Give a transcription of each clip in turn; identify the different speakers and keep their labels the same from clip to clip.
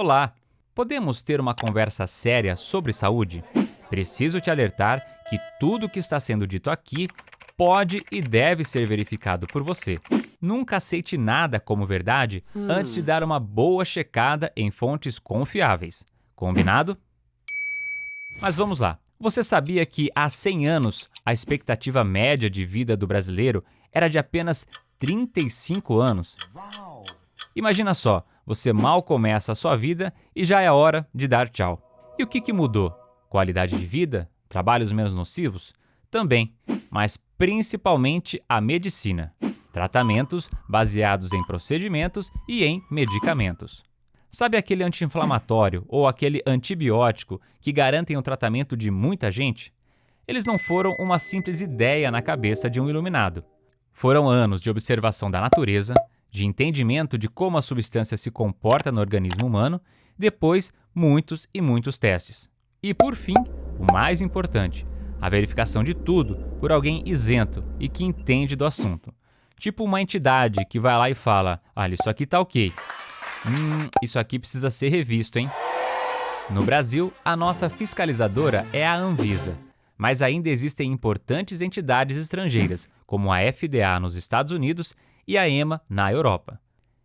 Speaker 1: Olá! Podemos ter uma conversa séria sobre saúde? Preciso te alertar que tudo o que está sendo dito aqui pode e deve ser verificado por você. Nunca aceite nada como verdade antes de dar uma boa checada em fontes confiáveis. Combinado? Mas vamos lá. Você sabia que há 100 anos a expectativa média de vida do brasileiro era de apenas 35 anos? Imagina só, você mal começa a sua vida e já é hora de dar tchau. E o que, que mudou? Qualidade de vida? Trabalhos menos nocivos? Também, mas principalmente a medicina. Tratamentos baseados em procedimentos e em medicamentos. Sabe aquele anti-inflamatório ou aquele antibiótico que garantem o tratamento de muita gente? Eles não foram uma simples ideia na cabeça de um iluminado. Foram anos de observação da natureza, de entendimento de como a substância se comporta no organismo humano, depois muitos e muitos testes. E por fim, o mais importante, a verificação de tudo por alguém isento e que entende do assunto. Tipo uma entidade que vai lá e fala: olha, isso aqui tá ok. Hum, isso aqui precisa ser revisto, hein? No Brasil, a nossa fiscalizadora é a Anvisa, mas ainda existem importantes entidades estrangeiras, como a FDA nos Estados Unidos e a EMA na Europa.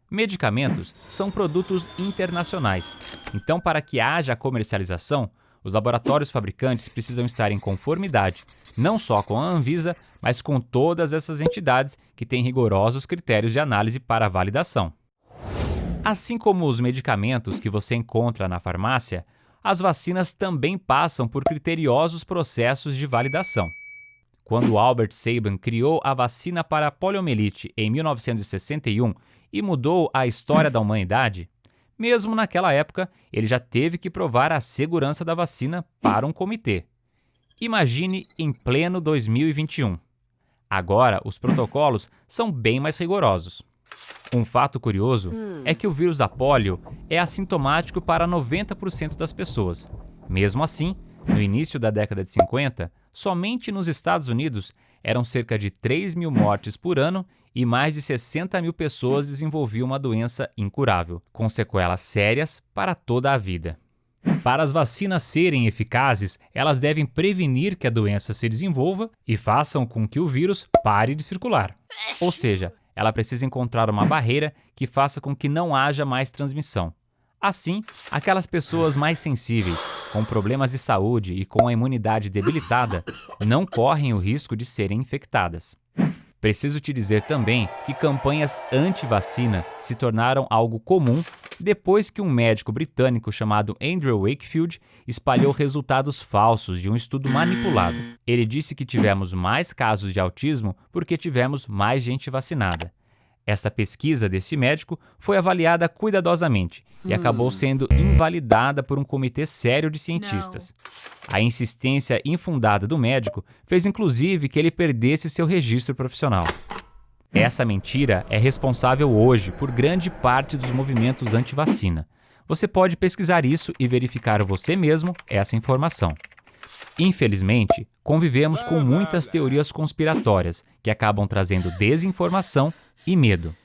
Speaker 1: Medicamentos são produtos internacionais, então, para que haja comercialização, os laboratórios fabricantes precisam estar em conformidade, não só com a Anvisa, mas com todas essas entidades que têm rigorosos critérios de análise para validação. Assim como os medicamentos que você encontra na farmácia, as vacinas também passam por criteriosos processos de validação. Quando Albert Sabin criou a vacina para a poliomielite em 1961 e mudou a história da humanidade, mesmo naquela época ele já teve que provar a segurança da vacina para um comitê. Imagine em pleno 2021. Agora, os protocolos são bem mais rigorosos. Um fato curioso é que o vírus da polio é assintomático para 90% das pessoas. Mesmo assim, no início da década de 50, somente nos Estados Unidos eram cerca de 3 mil mortes por ano e mais de 60 mil pessoas desenvolviam uma doença incurável, com sequelas sérias para toda a vida. Para as vacinas serem eficazes, elas devem prevenir que a doença se desenvolva e façam com que o vírus pare de circular. Ou seja, ela precisa encontrar uma barreira que faça com que não haja mais transmissão. Assim, aquelas pessoas mais sensíveis, com problemas de saúde e com a imunidade debilitada, não correm o risco de serem infectadas. Preciso te dizer também que campanhas anti-vacina se tornaram algo comum depois que um médico britânico chamado Andrew Wakefield espalhou resultados falsos de um estudo manipulado. Ele disse que tivemos mais casos de autismo porque tivemos mais gente vacinada. Essa pesquisa desse médico foi avaliada cuidadosamente e acabou sendo invalidada por um comitê sério de cientistas. A insistência infundada do médico fez inclusive que ele perdesse seu registro profissional. Essa mentira é responsável hoje por grande parte dos movimentos anti-vacina. Você pode pesquisar isso e verificar você mesmo essa informação. Infelizmente, convivemos com muitas teorias conspiratórias que acabam trazendo desinformação e medo.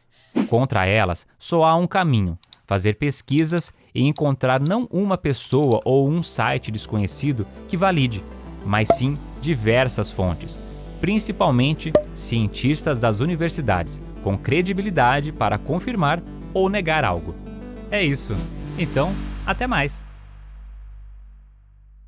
Speaker 1: Contra elas, só há um caminho: fazer pesquisas e encontrar não uma pessoa ou um site desconhecido que valide, mas sim diversas fontes, principalmente cientistas das universidades, com credibilidade para confirmar ou negar algo. É isso. Então, até mais!